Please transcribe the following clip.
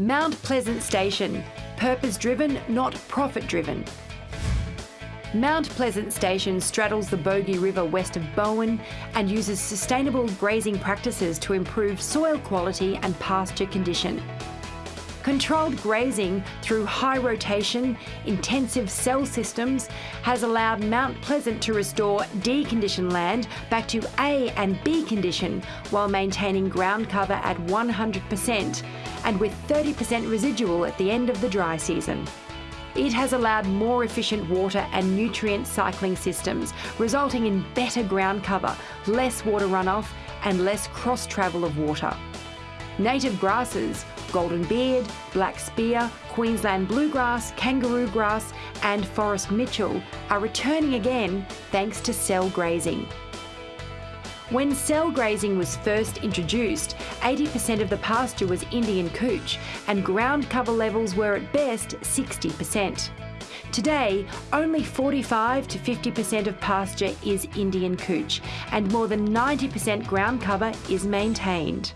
Mount Pleasant Station, purpose driven, not profit driven. Mount Pleasant Station straddles the Bogie River west of Bowen and uses sustainable grazing practices to improve soil quality and pasture condition. Controlled grazing through high rotation, intensive cell systems has allowed Mount Pleasant to restore deconditioned land back to A and B condition while maintaining ground cover at 100% and with 30% residual at the end of the dry season. It has allowed more efficient water and nutrient cycling systems, resulting in better ground cover, less water runoff and less cross travel of water. Native grasses, golden beard, black spear, Queensland bluegrass, kangaroo grass and forest mitchell are returning again thanks to cell grazing. When cell grazing was first introduced, 80% of the pasture was Indian couch and ground cover levels were at best 60%. Today, only 45 to 50% of pasture is Indian couch and more than 90% ground cover is maintained.